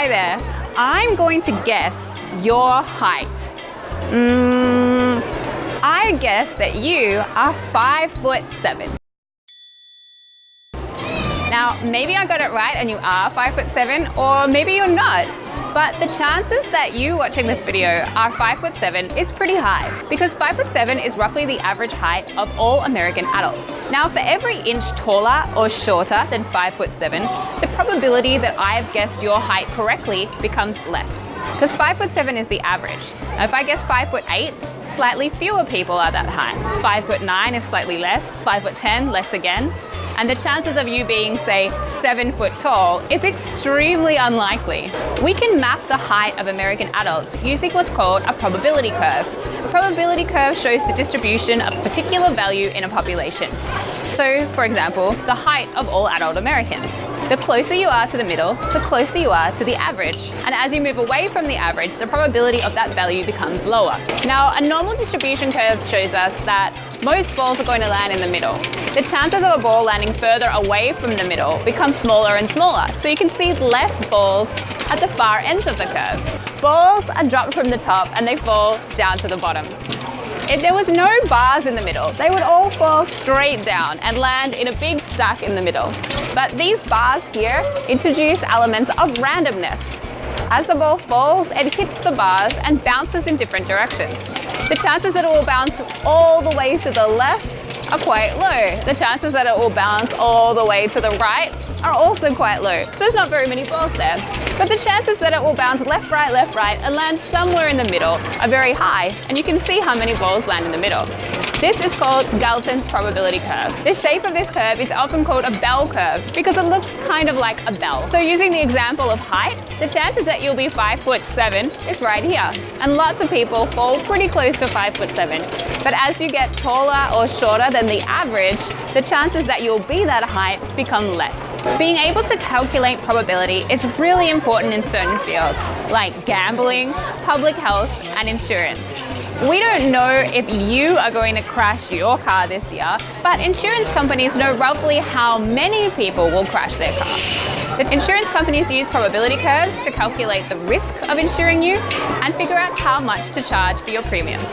Hi there. I'm going to guess your height. Mm, I guess that you are five foot seven. Now, maybe I got it right and you are five foot seven, or maybe you're not. But the chances that you watching this video are five foot seven is pretty high because five foot seven is roughly the average height of all American adults. Now, for every inch taller or shorter than five foot seven, the probability that I've guessed your height correctly becomes less because five foot seven is the average. Now, if I guess five foot eight, slightly fewer people are that high. Five foot nine is slightly less, five foot 10, less again and the chances of you being, say, seven foot tall is extremely unlikely. We can map the height of American adults using what's called a probability curve. A probability curve shows the distribution of a particular value in a population. So, for example, the height of all adult Americans. The closer you are to the middle, the closer you are to the average. And as you move away from the average, the probability of that value becomes lower. Now, a normal distribution curve shows us that most balls are going to land in the middle. The chances of a ball landing further away from the middle become smaller and smaller. So you can see less balls at the far ends of the curve. Balls are dropped from the top and they fall down to the bottom. If there was no bars in the middle, they would all fall straight down and land in a big stack in the middle. But these bars here introduce elements of randomness. As the ball falls, it hits the bars and bounces in different directions. The chances that it will bounce all the way to the left are quite low. The chances that it will bounce all the way to the right are also quite low, so there's not very many balls there. But the chances that it will bounce left, right, left, right and land somewhere in the middle are very high, and you can see how many balls land in the middle. This is called Galton's probability curve. The shape of this curve is often called a bell curve because it looks kind of like a bell. So using the example of height, the chances that you'll be five foot seven is right here. And lots of people fall pretty close to five foot seven. But as you get taller or shorter than the average, the chances that you'll be that height become less. Being able to calculate probability is really important in certain fields, like gambling, public health, and insurance. We don't know if you are going to crash your car this year, but insurance companies know roughly how many people will crash their car. The insurance companies use probability curves to calculate the risk of insuring you and figure out how much to charge for your premiums.